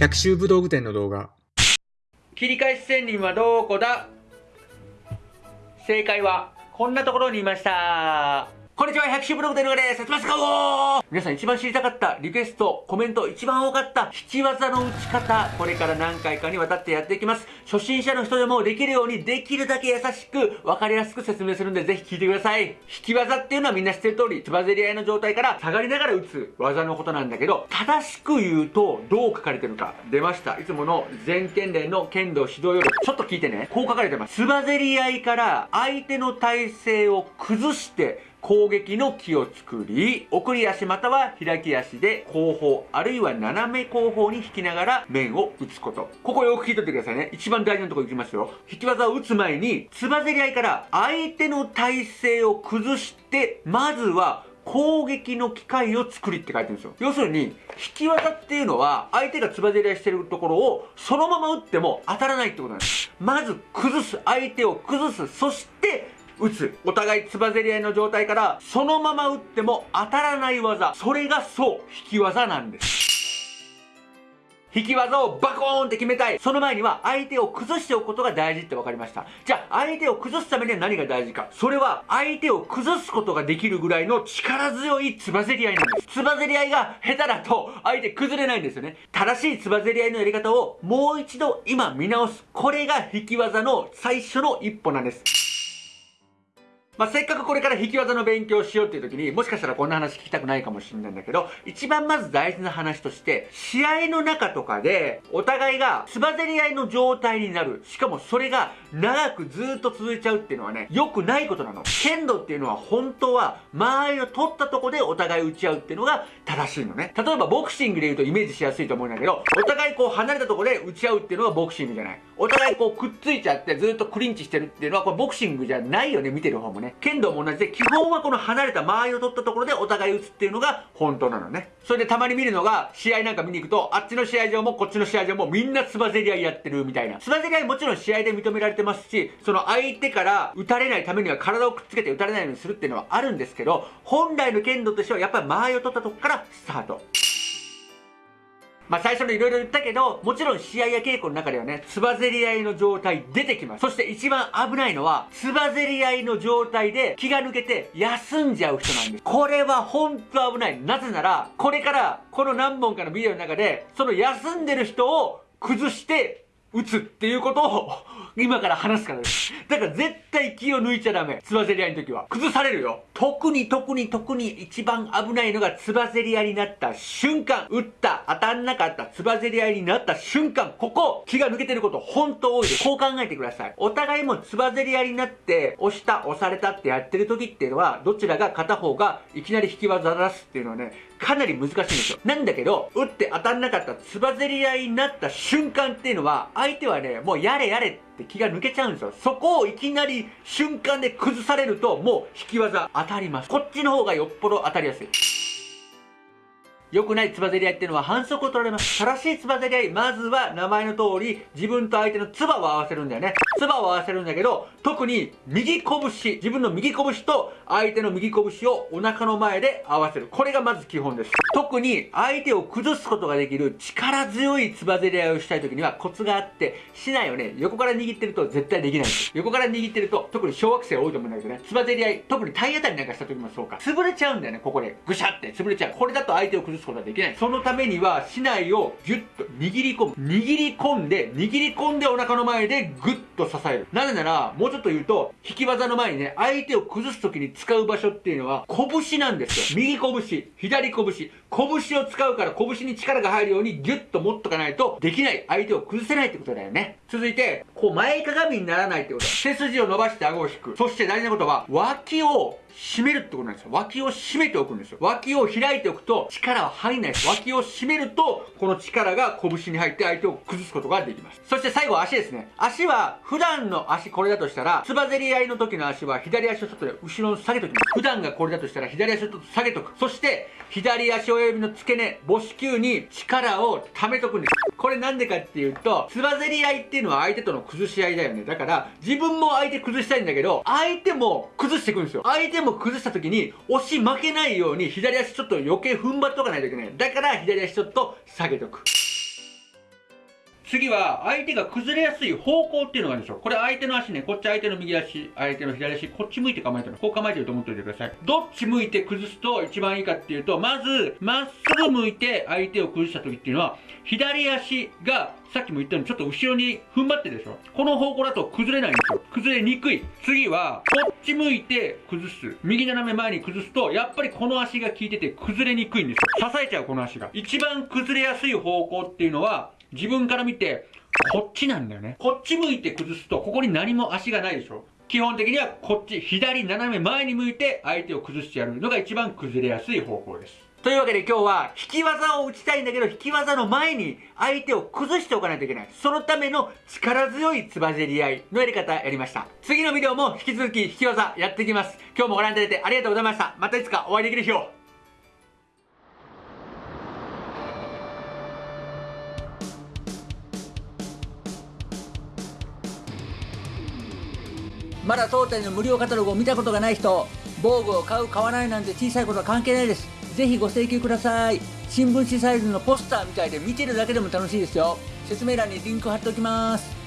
百秋武道具店の動画。切り返し仙人はどこだ。正解はこんなところにいました。こんにちは、百秋ブログでのです。ますかお皆さん一番知りたかったリクエスト、コメント一番多かった引き技の打ち方、これから何回かにわたってやっていきます。初心者の人でもできるようにできるだけ優しく、わかりやすく説明するんでぜひ聞いてください。引き技っていうのはみんな知ってる通り、つばぜり合いの状態から下がりながら打つ技のことなんだけど、正しく言うとどう書かれてるか。出ました。いつもの全剣連の剣道指導より、ちょっと聞いてね。こう書かれてます。つばぜり合いから相手の体勢を崩して、攻撃の木を作り、送り足または開き足で後方、あるいは斜め後方に引きながら面を打つこと。ここよく聞いといてくださいね。一番大事なところいきますよ。引き技を打つ前に、つばぜり合いから相手の体勢を崩して、まずは攻撃の機会を作りって書いてるんですよ。要するに、引き技っていうのは、相手がつばぜり合いしてるところを、そのまま打っても当たらないってことなんです。まず崩す、相手を崩す、そして打つ。お互いつばぜり合いの状態から、そのまま打っても当たらない技。それがそう、引き技なんです。引き技をバコーンって決めたい。その前には相手を崩しておくことが大事って分かりました。じゃあ相手を崩すためには何が大事か。それは相手を崩すことができるぐらいの力強いつばぜり合いなんです。つばぜり合いが下手だと相手崩れないんですよね。正しいつばぜり合いのやり方をもう一度今見直す。これが引き技の最初の一歩なんです。まあ、せっかくこれから引き技の勉強しようっていう時に、もしかしたらこんな話聞きたくないかもしれないんだけど、一番まず大事な話として、試合の中とかで、お互いがつばぜり合いの状態になる。しかもそれが長くずっと続いちゃうっていうのはね、良くないことなの。剣道っていうのは本当は、間合いを取ったとこでお互い打ち合うっていうのが正しいのね。例えばボクシングで言うとイメージしやすいと思うんだけど、お互いこう離れたとこで打ち合うっていうのがボクシングじゃない。お互いこうくっついちゃってずっとクリンチしてるっていうのはこれボクシングじゃないよね、見てる方もね。剣道も同じで、基本はこの離れた間合いを取ったところでお互い打つっていうのが本当なのね。それでたまに見るのが、試合なんか見に行くと、あっちの試合場もこっちの試合場もみんなつばぜり合いやってるみたいな。つばぜり合いもちろん試合で認められてますし、その相手から打たれないためには体をくっつけて打たれないようにするっていうのはあるんですけど、本来の剣道としてはやっぱり間合いを取ったとこからスタート。まあ最初のいろいろ言ったけど、もちろん試合や稽古の中ではね、つばぜり合いの状態出てきます。そして一番危ないのは、つばぜり合いの状態で気が抜けて休んじゃう人なんです。これはほんと危ない。なぜなら、これからこの何本かのビデオの中で、その休んでる人を崩して打つっていうことを今から話すからです。だから絶対気を抜いちゃダメ。つばぜり合いの時は。崩されるよ。特に特に特に一番危ないのがつばぜり合いになった瞬間。打った、当たんなかった、つばぜり合いになった瞬間。ここ、気が抜けてること本当多いです。こう考えてください。お互いもつばぜり合いになって、押した、押されたってやってる時っていうのは、どちらが片方がいきなり引き技出すっていうのはね、かなり難しいんですよ。なんだけど、打って当たんなかったつばぜり合いになった瞬間っていうのは、相手はね、もうやれやれって気が抜けちゃうんですよ。そこをいきなり瞬間で崩されると、もう引き技当たります。こっちの方がよっぽど当たりやすい。良くないつばぜり合いっていうのは反則を取られます。正しいつばぜり合い、まずは名前の通り、自分と相手のつばを合わせるんだよね。つばを合わせるんだけど、特に右拳、自分の右拳と相手の右拳をお腹の前で合わせる。これがまず基本です。特に相手を崩すことができる力強いつばぜり合いをしたい時にはコツがあって、しないよね、横から握ってると絶対できないんです。横から握ってると、特に小学生多いと思うんだけどね、つばぜり合い、特に体当たりなんかした時もそうか、潰れちゃうんだよね、ここで。ぐしゃって潰れちゃう。これだと相手を崩すことはできない。そのためには、竹刀をギュッと握り込む。握り込んで、握り込んでお腹の前でグッとと支える。なぜなら、もうちょっと言うと、引き技の前にね、相手を崩す時に使う場所っていうのは、拳なんですよ。右拳、左拳。拳を使うから拳に力が入るようにギュッと持っとかないとできない。相手を崩せないってことだよね。続いて、こう前かがみにならないってこと。背筋を伸ばして顎を引く。そして大事なことは、脇を締めるってことなんですよ。脇を締めておくんですよ。脇を開いておくと力は入んないです。脇を締めると、この力が拳に入って相手を崩すことができます。そして最後足ですね。足は、普段の足これだとしたら、つばぜり合いの時の足は左足をちょっと後ろに下げときます。普段がこれだとしたら左足をちょっと下げとく。そして、左足親指の付け根、母子球に力を溜めとくんです。これなんでかっていうと、つばぜり合いっていうのは相手との崩し合いだよね。だから、自分も相手崩したいんだけど、相手も崩していくんですよ。相手も崩した時に、押し負けないように左足ちょっと余計踏ん張っとかないといけない。だから、左足ちょっと下げとく。次は、相手が崩れやすい方向っていうのがあるんですよ。これ相手の足ね、こっち相手の右足、相手の左足、こっち向いて構えてる。こう構えてると思っておいてください。どっち向いて崩すと一番いいかっていうと、まず、まっすぐ向いて相手を崩した時っていうのは、左足が、さっきも言ったようにちょっと後ろに踏ん張ってるでしょ。この方向だと崩れないんですよ。崩れにくい。次は、こっち向いて崩す。右斜め前に崩すと、やっぱりこの足が効いてて崩れにくいんですよ。支えちゃう、この足が。一番崩れやすい方向っていうのは、自分から見て、こっちなんだよね。こっち向いて崩すと、ここに何も足がないでしょ。基本的にはこっち、左斜め前に向いて相手を崩してやるのが一番崩れやすい方向です。というわけで今日は引き技を打ちたいんだけど引き技の前に相手を崩しておかないといけない。そのための力強いつばぜり合いのやり方やりました。次のビデオも引き続き引き技やっていきます。今日もご覧いただいてありがとうございました。またいつかお会いできる日を。まだ当店の無料カタログを見たことがない人防具を買う買わないなんて小さいことは関係ないです。ぜひご請求ください。新聞紙サイズのポスターみたいで見てるだけでも楽しいですよ。説明欄にリンク貼っておきます。